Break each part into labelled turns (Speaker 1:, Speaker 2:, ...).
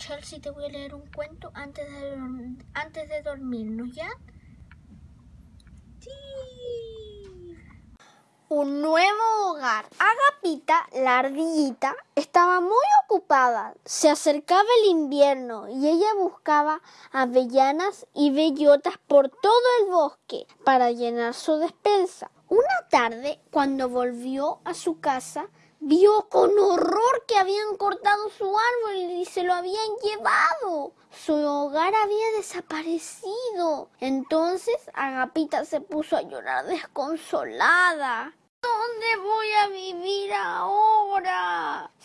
Speaker 1: Chelsea, te voy a leer un cuento antes de, antes de dormirnos, ¿ya?
Speaker 2: Sí.
Speaker 3: Un nuevo hogar. Agapita, la ardillita, estaba muy ocupada. Se acercaba el invierno y ella buscaba avellanas y bellotas por todo el bosque para llenar su despensa. Una tarde, cuando volvió a su casa, vio con horror que habían cortado su árbol y se lo habían llevado. Su hogar había desaparecido. Entonces Agapita se puso a llorar desconsolada. ¿Dónde voy a vivir?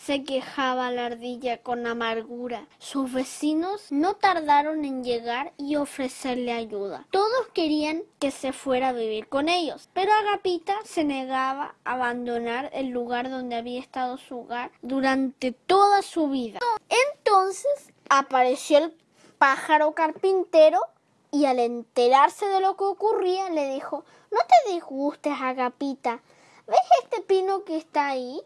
Speaker 3: Se quejaba la ardilla con amargura. Sus vecinos no tardaron en llegar y ofrecerle ayuda. Todos querían que se fuera a vivir con ellos, pero Agapita se negaba a abandonar el lugar donde había estado su hogar durante toda su vida. Entonces apareció el pájaro carpintero y al enterarse de lo que ocurría le dijo, no te disgustes, Agapita. ¿Ves este pino que está ahí?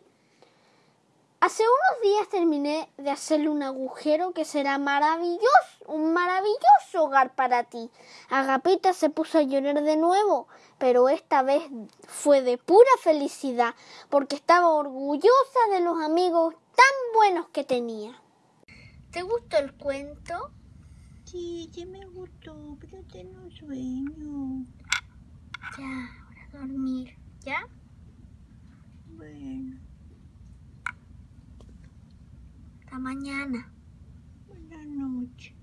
Speaker 3: Hace unos días terminé de hacerle un agujero que será maravilloso, un maravilloso hogar para ti. Agapita se puso a llorar de nuevo, pero esta vez fue de pura felicidad, porque estaba orgullosa de los amigos tan buenos que tenía.
Speaker 1: ¿Te gustó el cuento?
Speaker 2: Sí, sí me gustó, pero tengo sueño.
Speaker 1: Ya, ahora dormir, ¿ya?
Speaker 2: mañana.
Speaker 1: Buenas noches.